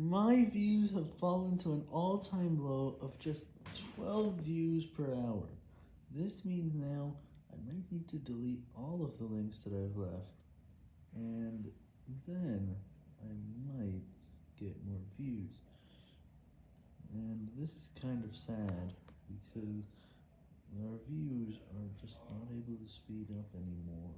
My views have fallen to an all-time low of just 12 views per hour. This means now I might need to delete all of the links that I've left, and then I might get more views. And this is kind of sad, because our views are just not able to speed up anymore.